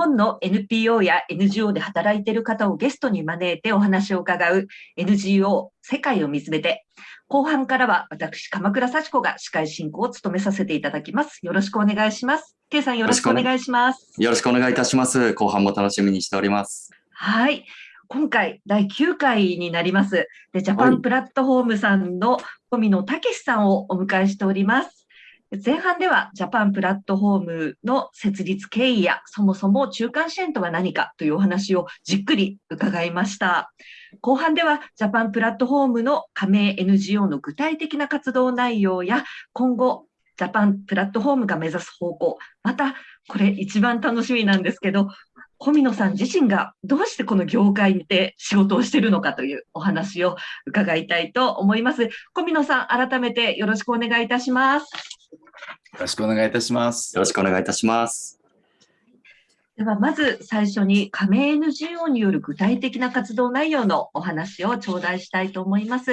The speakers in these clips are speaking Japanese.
本の NPO や NGO で働いている方をゲストに招いてお話を伺う NGO 世界を見つめて、後半からは私、鎌倉幸子が司会進行を務めさせていただきます。よろしくお願いします。K さんよろしくお願いします。よろしくお願いいたします。後半も楽しみにしております。はい。今回、第9回になります。で、ジャパンプラットフォームさんの富野武さんをお迎えしております。前半ではジャパンプラットフォームの設立経緯やそもそも中間支援とは何かというお話をじっくり伺いました。後半ではジャパンプラットフォームの加盟 NGO の具体的な活動内容や今後ジャパンプラットフォームが目指す方向、またこれ一番楽しみなんですけど、小見野さん自身がどうしてこの業界で仕事をしているのかというお話を伺いたいと思います。小見野さん、改めてよろしくお願いいたします。よろしくお願いいたします。よろしくお願いいたします。では、まず最初に加盟 NGO による具体的な活動内容のお話を頂戴したいと思います。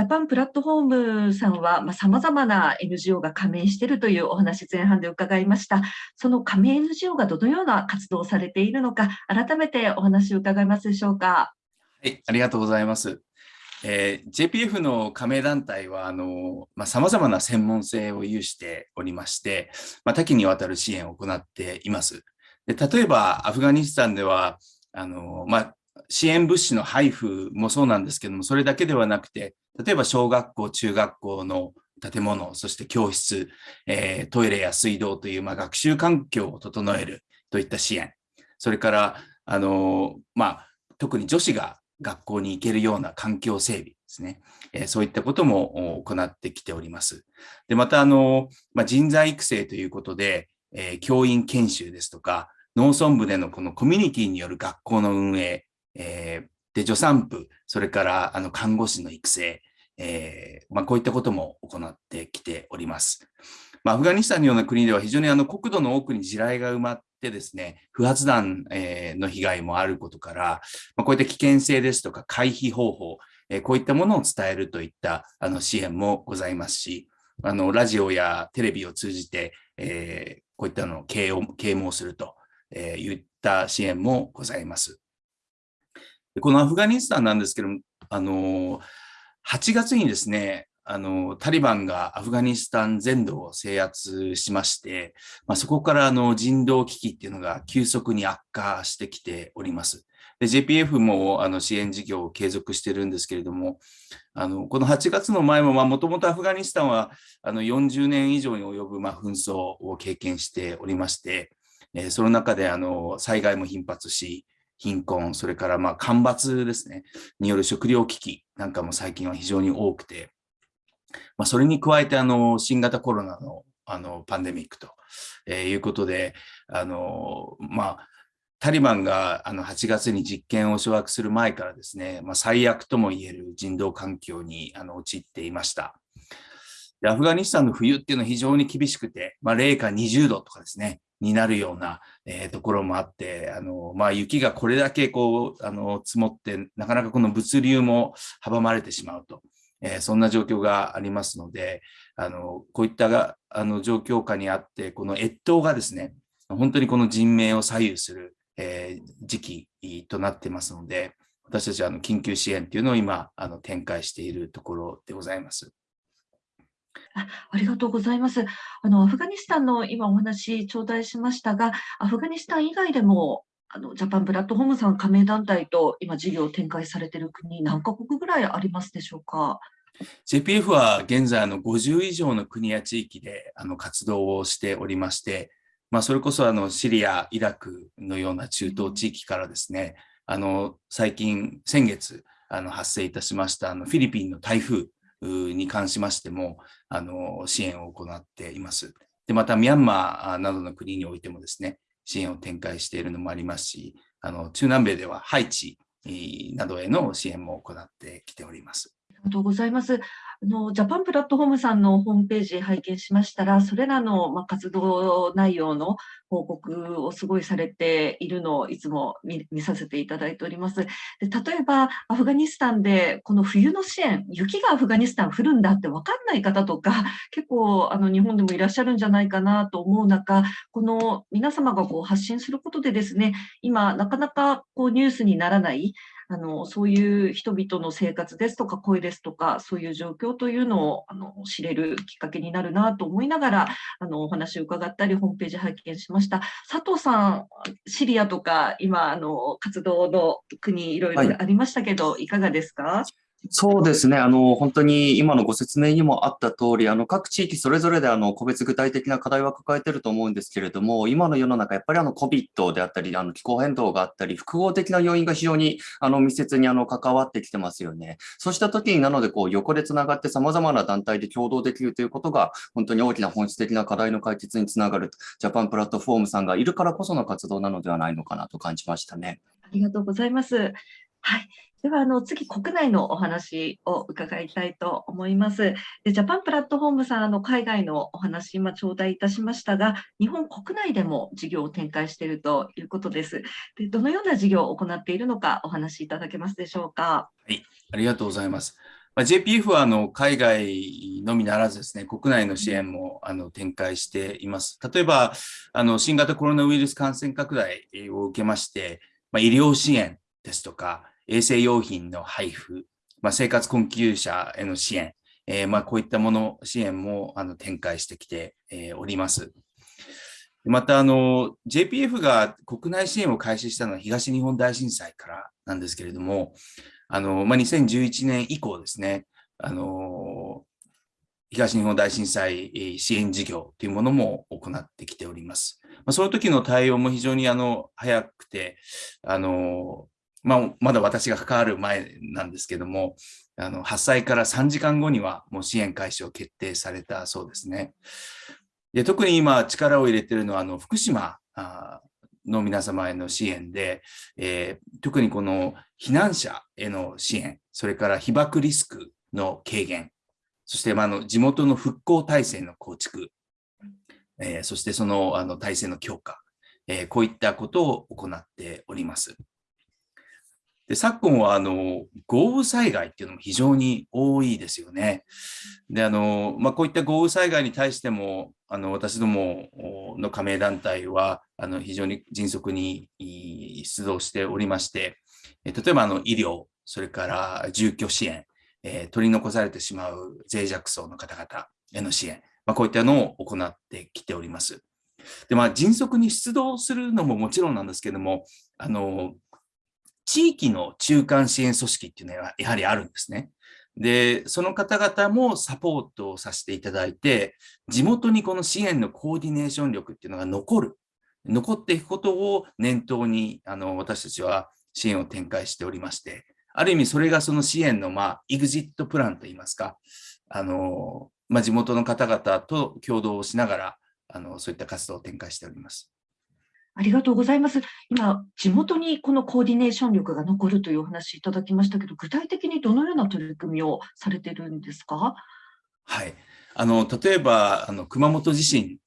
ジャパンプラットフォームさんは、まあ、様々な NGO が加盟しているというお話前半で伺いました。その加盟 NGO がどのような活動をされているのか、改めてお話を伺いますでしょうか。はい、ありがとうございます。えー、JPF の加盟団体は、あの、まあ、様々な専門性を有しておりまして、まあ、多岐にわたる支援を行っています。で例えば、アフガニスタンでは、あの、まあ、支援物資の配布もそうなんですけども、それだけではなくて、例えば小学校、中学校の建物、そして教室、えー、トイレや水道という、まあ、学習環境を整えるといった支援、それから、あの、まあ、特に女子が学校に行けるような環境整備ですね。えそういったことも行ってきております。で、また、あの、まあ、人材育成ということで、えー、教員研修ですとか、農村部でのこのコミュニティによる学校の運営、えー、で、助産婦、それからあの看護師の育成、えー、まあ、こういったことも行ってきております。まあ、アフガニスタンのような国では非常にあの国土の奥に地雷が埋まってですね、不発弾、えの被害もあることから、まあ、こういった危険性ですとか回避方法、えこういったものを伝えるといったあの支援もございますし、あのラジオやテレビを通じて、えー、こういったのを啓蒙するといった支援もございます。このアフガニスタンなんですけども、あの8月にですね、あの、タリバンがアフガニスタン全土を制圧しまして、まあ、そこからあの人道危機っていうのが急速に悪化してきております。で JPF もあの支援事業を継続してるんですけれども、あのこの8月の前ももともとアフガニスタンはあの40年以上に及ぶま紛争を経験しておりまして、えその中であの災害も頻発し、貧困、それからま干ばつですね、による食料危機なんかも最近は非常に多くて、まあ、それに加えてあの新型コロナのあのパンデミックと、え、いうことで、あのまあ、タリバンがあの8月に実権を掌握する前からですね、まあ、最悪とも言える人道環境にあの陥っていました。でアフガニスタンの冬っていうのは非常に厳しくて、まあ、零下20度とかですね、になるような、えー、ところもあって、あのまあ、雪がこれだけこうあの積もって、なかなかこの物流も阻まれてしまうと。えー、そんな状況がありますので、あのこういったがあの状況下にあって、この越冬がですね、本当にこの人命を左右する、えー、時期となってますので、私たちはあの緊急支援というのを今あの展開しているところでございます。あありがとうございます。あのアフガニスタンの今お話頂戴しましたが、アフガニスタン以外でもあのジャパンプラットフォームさん加盟団体と今事業を展開されている国、何カ国ぐらいありますでしょうか？JPF は現在あの50以上の国や地域であの活動をしておりまして、まあ、それこそあのシリア、イラクのような中東地域からですね、あの最近、先月あの発生いたしましたあのフィリピンの台風に関しましてもあの支援を行っています。でまたミャンマーなどの国においてもですね、支援を展開しているのもありますし、あの中南米ではハイチなどへの支援も行ってきております。ありがとうございます。あのジャパンプラットフォームさんのホームページ拝見しましたら、それらの、まあ活動内容の報告をすごいされているのをいつも見見させていただいております。で例えば、アフガニスタンでこの冬の支援、雪がアフガニスタン降るんだって分かんない方とか、結構あの日本でもいらっしゃるんじゃないかなと思う中、この皆様がこう発信することでですね、今なかなかこうニュースにならないあのそういう人々の生活ですとか声ですとかそういう状況というのをあの知れるきっかけになるなと思いながらあのお話を伺ったりホームページ拝見しました。佐藤さんシリアとか今あの活動の国いろいろありましたけど、はい、いかがですか？そうですね。あの、本当に今のご説明にもあった通り、あの、各地域それぞれであの、個別具体的な課題は抱えてると思うんですけれども、今の世の中、やっぱりあの、COVID であったり、あの、気候変動があったり、複合的な要因が非常にあの、密接にあの、関わってきてますよね。そうした時になので、こう、横でつながって様々な団体で共同できるということが、本当に大きな本質的な課題の解決につながる、ジャパンプラットフォームさんがいるからこその活動なのではないのかなと感じましたね。ありがとうございます。はい。では、あの、次、国内のお話を伺いたいと思います。でジャパンプラットフォームさん、あの、海外のお話、今、頂戴いたしましたが、日本国内でも事業を展開しているということです。でどのような事業を行っているのか、お話しいただけますでしょうか？はい、ありがとうございます。まあ、JPF はあの海外のみならずですね、国内の支援もあの展開しています。例えば、あの新型コロナウイルス感染拡大を受けまして、まあ、医療支援ですとか、衛生用品の配布、まあ、生活困窮者への支援、えー、まあ、こういったもの、支援もあの展開してきて、えー、おります。また、あの、JPF が国内支援を開始したのは東日本大震災からなんですけれども、あの、まあ、2011年以降ですね、あの、東日本大震災支援事業というものも行ってきております。まあ、その時の対応も非常にあの早くて、あのまあ、まだ私が関わる前なんですけども、あの発災から3時間後にはもう支援開始を決定されたそうですね。で特に今力を入れているのはあの福島の皆様への支援で、えー、特にこの避難者への支援、それから被爆リスクの軽減、そしてまあの地元の復興体制の構築、えー、そしてそのあの体制の強化、えー、こういったことを行っております。で昨今はあの豪雨災害っていうのも非常に多いですよね。であの、まあ、こういった豪雨災害に対してもあの私どもの加盟団体はあの非常に迅速に出動しておりまして、例えばあの医療、それから住居支援、えー、取り残されてしまう脆弱層の方々への支援、まあ、こういったのを行ってきております。でまあ、迅速に出動するのももちろんなんですけども、あの地域の中間支援組織っていうのはやはりあるんですね。で、その方々もサポートをさせていただいて、地元にこの支援のコーディネーション力っていうのが残る、残っていくことを念頭にあの私たちは支援を展開しておりまして、ある意味それがその支援の、まあ、エグジットプランといいますか、あのまあ、地元の方々と共同をしながらあの、そういった活動を展開しております。ありがとうございます。今、地元にこのコーディネーション力が残るというお話いただきましたけど、具体的にどのような取り組みをされてるんですか？はい。あの、例えば、あの、熊本地震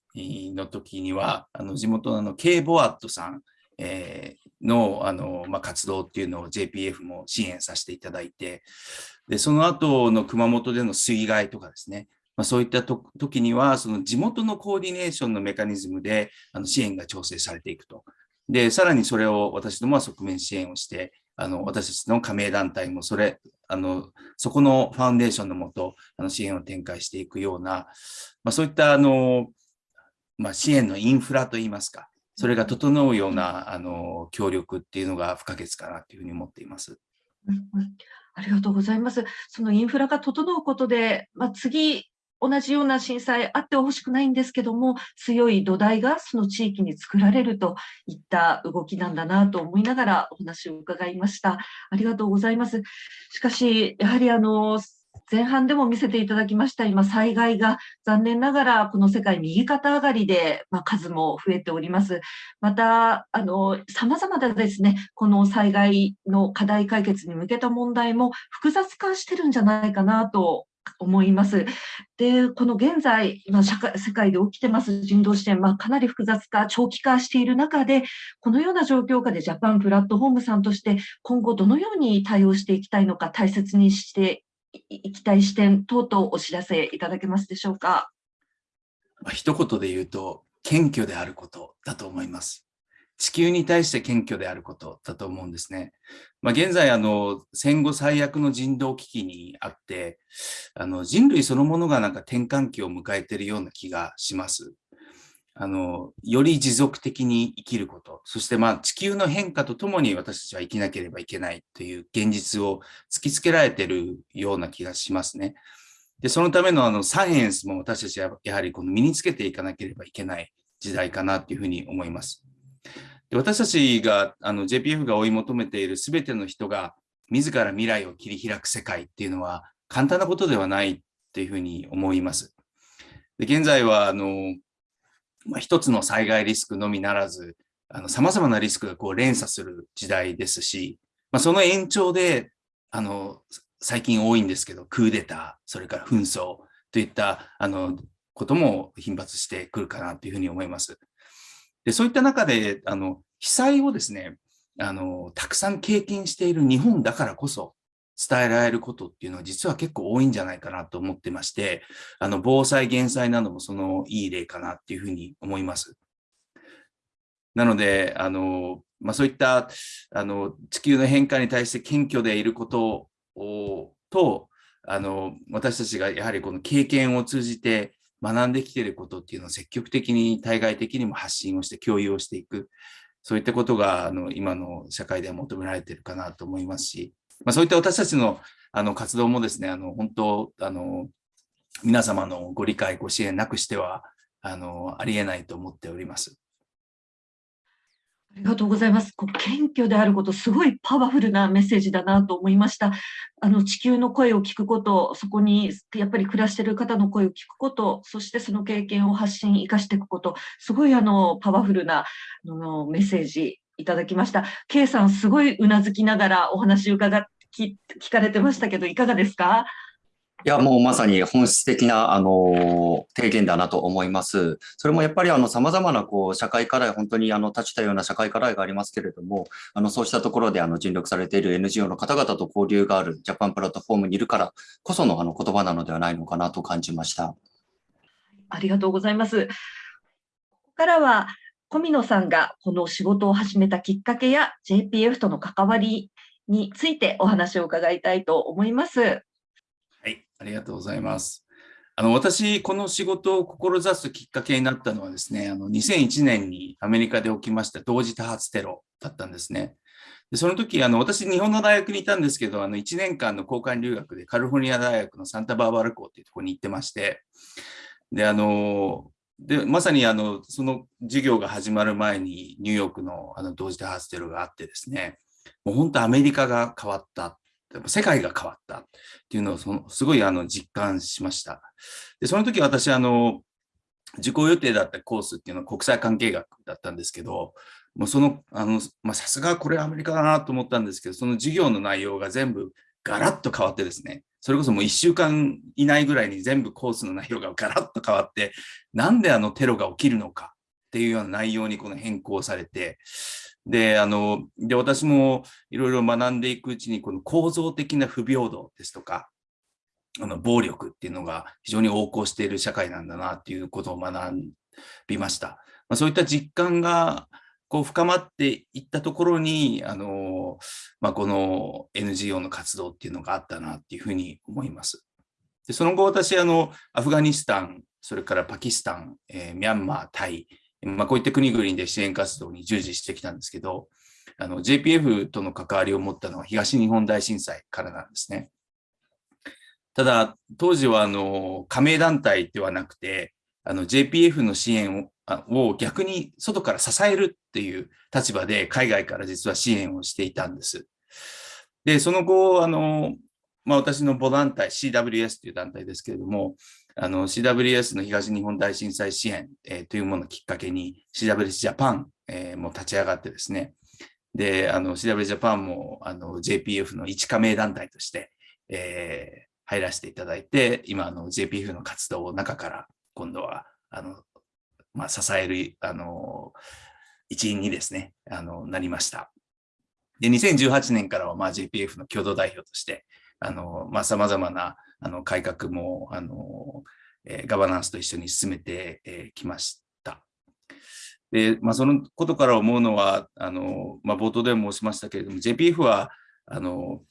の時には、あの、地元のあの、K ボアットさん、えー、の、あの、まあ、活動っていうのを JPF も支援させていただいて、で、その後の熊本での水害とかですね、まあ、そういったと時には、その地元のコーディネーションのメカニズムであの支援が調整されていくと。で、さらにそれを私どもは側面支援をして、あの私たちの加盟団体もそれ、あのそこのファウンデーションのもとあの支援を展開していくような、まあ、そういったあの、まあ、支援のインフラといいますか、それが整うようなあの協力っていうのが不可欠かなというふうに思っています。うんありがとうございます。そのインフラが整うことで、まあ、次、同じような震災あってほしくないんですけども、強い土台がその地域に作られるといった動きなんだなと思いながらお話を伺いました。ありがとうございます。しかし、やはりあの、前半でも見せていただきました、今、災害が残念ながらこの世界右肩上がりで、まあ、数も増えております。また、あの、様々なですね、この災害の課題解決に向けた問題も複雑化してるんじゃないかなと思います。で、この現在、今社会、世界で起きてます人道支援、まあ、かなり複雑化、長期化している中で、このような状況下でジャパンプラットフォームさんとして、今後どのように対応していきたいのか、大切にしていきたい視点等々お知らせいただけますでしょうか？ま、一言で言うと、謙虚であることだと思います。地球に対して謙虚であることだと思うんですね。まあ、現在あの、戦後最悪の人道危機にあって、あの人類そのものがなんか転換期を迎えているような気がします。あの、より持続的に生きること、そしてまあ地球の変化とともに私たちは生きなければいけないという現実を突きつけられているような気がしますね。で、そのためのあのサイエンスも私たちはやはりこの身につけていかなければいけない時代かなというふうに思います。私たちがあの JPF が追い求めているすべての人が自ら未来を切り開く世界っていうのは簡単なことではないっていうふうに思います。で現在はあのまあ、一つの災害リスクのみならず、あの様々なリスクがこう連鎖する時代ですし、まあ、その延長で、あの、最近多いんですけど、クーデター、それから紛争といったあのことも頻発してくるかなというふうに思います。でそういった中で、あの被災をですねあの、たくさん経験している日本だからこそ、伝えられることっていうのは実は結構多いんじゃないかなと思ってまして、あの防災減災などもそのいい例かなっていうふうに思います。なので、あのまあ、そういったあの地球の変化に対して謙虚でいることをとあの私たちがやはりこの経験を通じて学んできていることっていうのを積極的に対外的にも発信をして共有をしていくそういったことがあの今の社会では求められているかなと思いますしまあ、そういった私たちのあの活動もですね、あの本当あの、皆様のご理解、ご支援なくしてはあのありえないと思っております。ありがとうございます。こう謙虚であること、すごいパワフルなメッセージだなと思いました。あの地球の声を聞くこと、そこにやっぱり暮らしてる方の声を聞くこと、そしてその経験を発信、生かしていくこと、すごいあのパワフルなあのメッセージいただきました。K さん、すごいうなずきながらお話伺っ聞聞かれてましたけど、いかがですか？いや、もうまさに本質的な、あの、提言だなと思います。それもやっぱり、あの、様々な、こう、社会課題、本当に、あの、立ちたような社会課題がありますけれども、あの、そうしたところで、あの、尽力されている NGO の方々と交流があるジャパンプラットフォームにいるからこその、あの、言葉なのではないのかなと感じました。ありがとうございます。ここからは、小見野さんがこの仕事を始めたきっかけや JPF との関わりについてお話を伺いたいと思います。ありがとうございます。あの私、この仕事を志すきっかけになったのはですね、あの2001年にアメリカで起きました同時多発テロだったんですね。でその時あの私、日本の大学にいたんですけど、あの1年間の交換留学でカリフォルニア大学のサンタバーバラ校というところに行ってまして、であのでまさにあのその授業が始まる前にニューヨークのあの同時多発テロがあってですね、もう本当アメリカが変わった。世界が変わったっていうのをそのすごいあの実感しました。で、その時私、あの、受講予定だったコースっていうのは国際関係学だったんですけど、もうその、あの、まあ、さすがこれアメリカだなと思ったんですけど、その授業の内容が全部ガラッと変わってですね、それこそもう1週間以内ぐらいに全部コースの内容がガラッと変わって、なんであのテロが起きるのかっていうような内容にこの変更されて、で、あの、で、私もいろいろ学んでいくうちに、この構造的な不平等ですとか、あの、暴力っていうのが非常に横行している社会なんだなっていうことを学びました。まあ、そういった実感が、こう深まっていったところに、あの、まあ、この NGO の活動っていうのがあったなっていうふうに思います。でその後、私、あの、アフガニスタン、それからパキスタン、えー、ミャンマー、タイ、まあ、こういった国々で支援活動に従事してきたんですけど、あの JPF との関わりを持ったのは東日本大震災からなんですね。ただ、当時はあの加盟団体ではなくて、あの JPF の支援をを逆に外から支えるっていう立場で海外から実は支援をしていたんです。で、その後、あのまあ、私の母団体 CWS という団体ですけれども、あの CWS の東日本大震災支援、えー、というものをきっかけに CWS ジャパン、えー、も立ち上がってですね、で、あの CWS ジャパンもあの JPF の一加盟団体として、えー、入らせていただいて、今あの JPF の活動を中から今度はあの、まあ、支えるあの一員にですね、あのなりました。で、2018年からはまあ JPF の共同代表として、あの、まあ、様々なあの改革も、あの、えー、ガバナンスと一緒に進めてき、えー、ました。で、まあ、そのことから思うのは、あの、まあ、冒頭でも申しましたけれども、JPF は、あの、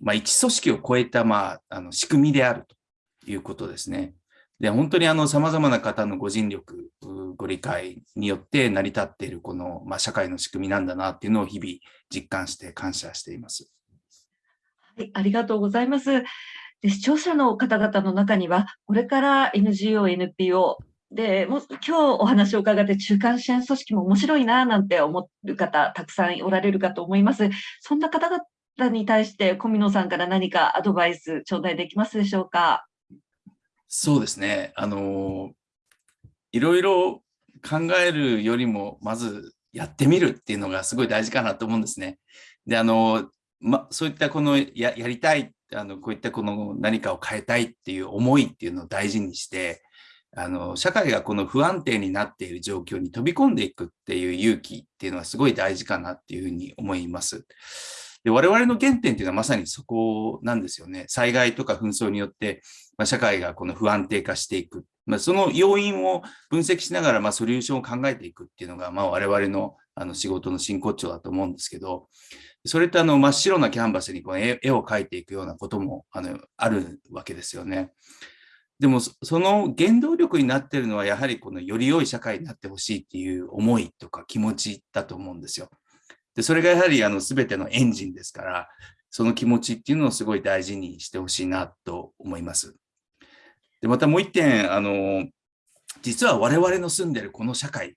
まあ、一組織を超えた、まあ、あの仕組みであるということですね。で、本当にあの様々な方のご尽力、ご理解によって成り立っているこの、まあ、社会の仕組みなんだなっていうのを日々実感して感謝しています。はい、ありがとうございます。で視聴者の方々の中には、これから NGO、NPO で、も今日お話を伺って中間支援組織も面白いななんて思う方、たくさんおられるかと思います。そんな方々に対して、小見さんから何かアドバイス頂戴できますでしょうか？そうですね。あの、いろいろ考えるよりも、まずやってみるっていうのがすごい大事かなと思うんですね。で、あの、ま、そういったこのややりたい、あの、こういったこの何かを変えたいっていう思いっていうのを大事にして、あの、社会がこの不安定になっている状況に飛び込んでいくっていう勇気っていうのはすごい大事かなっていうふうに思います。で我々の原点っていうのはまさにそこなんですよね。災害とか紛争によって、まあ、社会がこの不安定化していく。まあ、その要因を分析しながら、まあ、ソリューションを考えていくっていうのが、まあ、我々のあの仕事の真骨頂だと思うんですけど、それってあの真っ白なキャンバスにこの絵を描いていくようなこともあのあるわけですよね。でもその原動力になっているのはやはりこのより良い社会になってほしいっていう思いとか気持ちだと思うんですよ。で、それがやはりあの全てのエンジンですから、その気持ちっていうのをすごい大事にしてほしいなと思います。で、またもう一点、あの、実は我々の住んでるこの社会、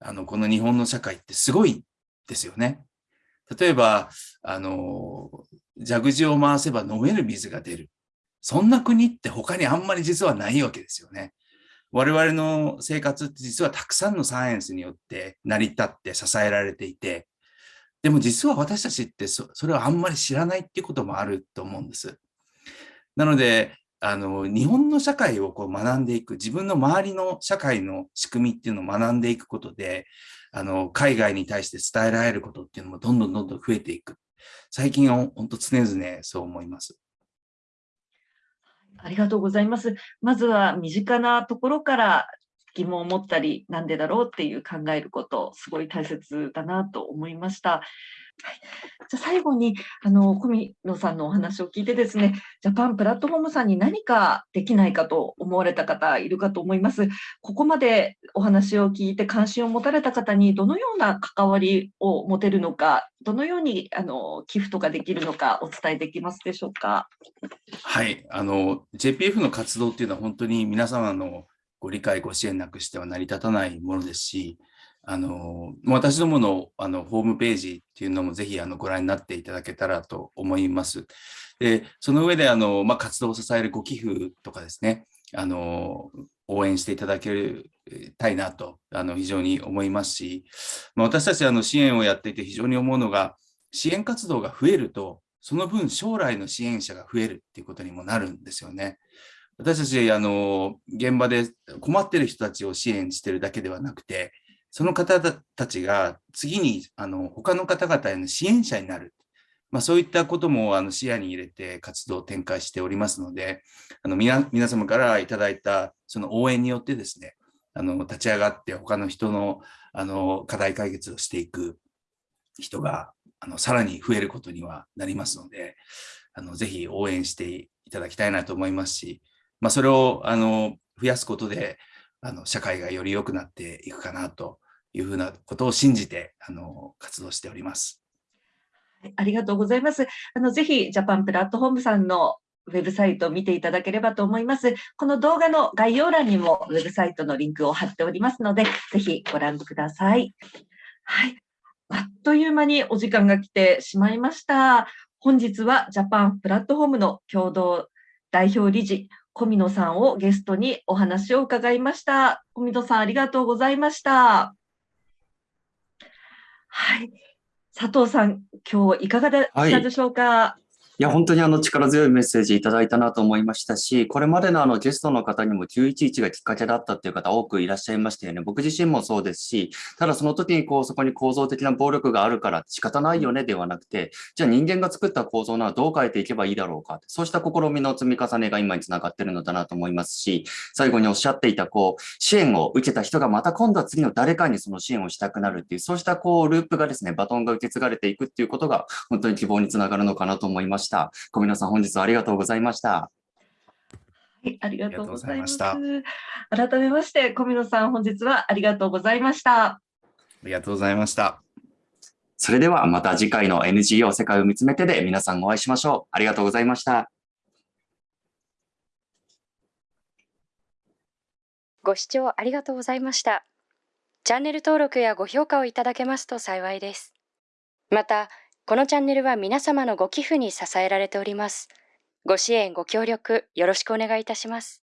あの、この日本の社会ってすごいですよね。例えば、あの、蛇口を回せば飲める水が出る。そんな国って他にあんまり実はないわけですよね。我々の生活って実はたくさんのサイエンスによって成り立って支えられていて、でも実は私たちってそれをあんまり知らないっていうこともあると思うんです。なので、あの日本の社会をこう学んでいく、自分の周りの社会の仕組みっていうのを学んでいくことで、あの海外に対して伝えられることっていうのもどんどんどんどん増えていく。最近は本当常々そう思います。ありがとうございます。まずは身近なところから疑問を持ったり、なんでだろうっていう考えること、すごい大切だなと思いました。はい、じゃ最後に、あの、小見野さんのお話を聞いてですね、ジャパンプラットフォームさんに何かできないかと思われた方いるかと思います。ここまでお話を聞いて関心を持たれた方にどのような関わりを持てるのか、どのようにあの寄付とかできるのかお伝えできますでしょうか？はい、あの JPF の活動っていうのは本当に皆様のご理解、ご支援なくしては成り立たないものですし、あの私どものあのホームページっていうのもぜひあのご覧になっていただけたらと思います。でその上であの、まあ、活動を支えるご寄付とかですね、あの応援していただけたいなとあの非常に思いますし、まあ、私たちあの支援をやっていて非常に思うのが、支援活動が増えると、その分将来の支援者が増えるっていうことにもなるんですよね。私たち、あの、現場で困ってる人たちを支援してるだけではなくて、その方たちが次に、あの、他の方々への支援者になる。まあ、そういったこともあの視野に入れて活動を展開しておりますので、あの皆皆様からいただいたその応援によってですね、あの立ち上がって他の人のあの課題解決をしていく人があのさらに増えることにはなりますので、あのぜひ応援していただきたいなと思いますし、まあ、それをあの増やすことであの社会がより良くなっていくかなというふうなことを信じてあの活動しております。ありがとうございます。あのぜひジャパンプラットフォームさんのウェブサイトを見ていただければと思います。この動画の概要欄にもウェブサイトのリンクを貼っておりますので、ぜひご覧ください。はい。あっという間にお時間が来てしまいました。本日はジャパンプラットフォームの共同代表理事、小見野さんをゲストにお話を伺いました。小見野さん、ありがとうございました。はい。佐藤さん、今日いかがでしたでしょうか、はいいや、本当にあの力強いメッセージいただいたなと思いましたし、これまでのあのゲストの方にも911がきっかけだったっていう方多くいらっしゃいましたよね。僕自身もそうですし、ただその時にこうそこに構造的な暴力があるから仕方ないよねではなくて、じゃあ人間が作った構造ならどう変えていけばいいだろうか。そうした試みの積み重ねが今につながってるのだなと思いますし、最後におっしゃっていたこう支援を受けた人がまた今度は次の誰かにその支援をしたくなるっていう、そうしたこうループがですね、バトンが受け継がれていくっていうことが本当に希望につながるのかなと思いました。小皆さん本日はありがとうございました。はい、ありがとうございました。改めまして、小見野さん、本日はありがとうございました。ありがとうございました。それではまた次回の NGO 世界を見つめてで皆さんお会いしましょう。ありがとうございました。ご視聴ありがとうございました。チャンネル登録やご評価をいただけますと幸いです。また、このチャンネルは皆様のご寄付に支えられております。ご支援、ご協力、よろしくお願いいたします。